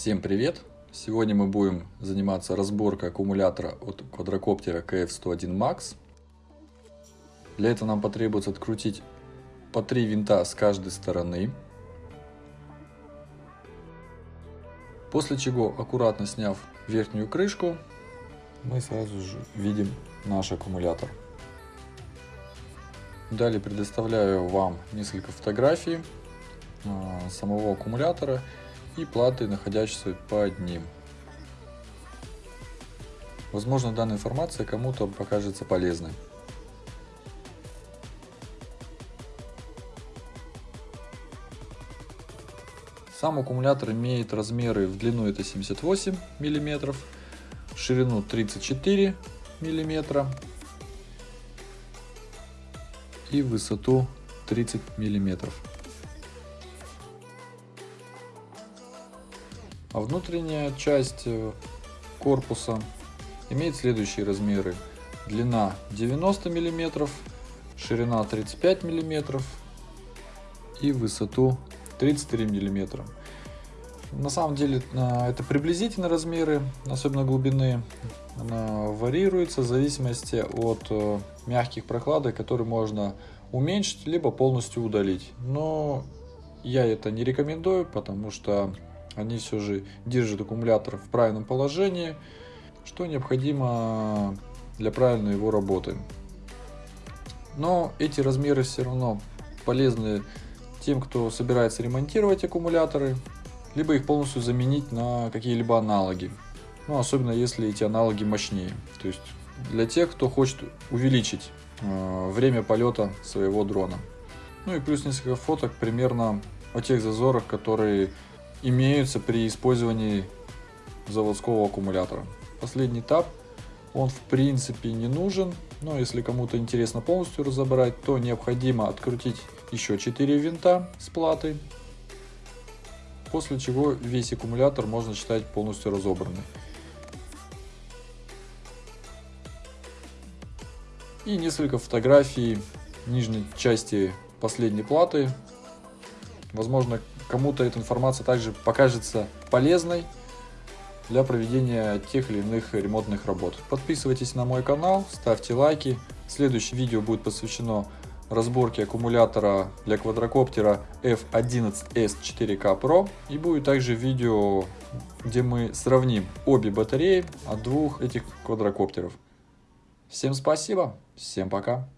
Всем привет! Сегодня мы будем заниматься разборкой аккумулятора от квадрокоптера KF101 Max. Для этого нам потребуется открутить по три винта с каждой стороны. После чего, аккуратно сняв верхнюю крышку, мы сразу же видим наш аккумулятор. Далее предоставляю вам несколько фотографий а, самого аккумулятора и платы, находящиеся под ним. Возможно, данная информация кому-то покажется полезной. Сам аккумулятор имеет размеры в длину это 78 мм, в ширину 34 мм и высоту 30 миллиметров. А внутренняя часть э, корпуса имеет следующие размеры. Длина 90 мм, ширина 35 мм и высоту 33 мм. На самом деле это приблизительно размеры, особенно глубины. Она варьируется в зависимости от э, мягких прокладок, которые можно уменьшить, либо полностью удалить. Но я это не рекомендую, потому что они все же держат аккумулятор в правильном положении, что необходимо для правильной его работы. Но эти размеры все равно полезны тем, кто собирается ремонтировать аккумуляторы, либо их полностью заменить на какие-либо аналоги. Ну, особенно если эти аналоги мощнее. То есть для тех, кто хочет увеличить э, время полета своего дрона. Ну и плюс несколько фоток примерно о тех зазорах, которые имеются при использовании заводского аккумулятора. Последний этап, он в принципе не нужен, но если кому-то интересно полностью разобрать, то необходимо открутить еще 4 винта с платой, после чего весь аккумулятор можно считать полностью разобранный. И несколько фотографий нижней части последней платы. Возможно, кому-то эта информация также покажется полезной для проведения тех или иных ремонтных работ. Подписывайтесь на мой канал, ставьте лайки. Следующее видео будет посвящено разборке аккумулятора для квадрокоптера F11S 4K Pro. И будет также видео, где мы сравним обе батареи от двух этих квадрокоптеров. Всем спасибо, всем пока.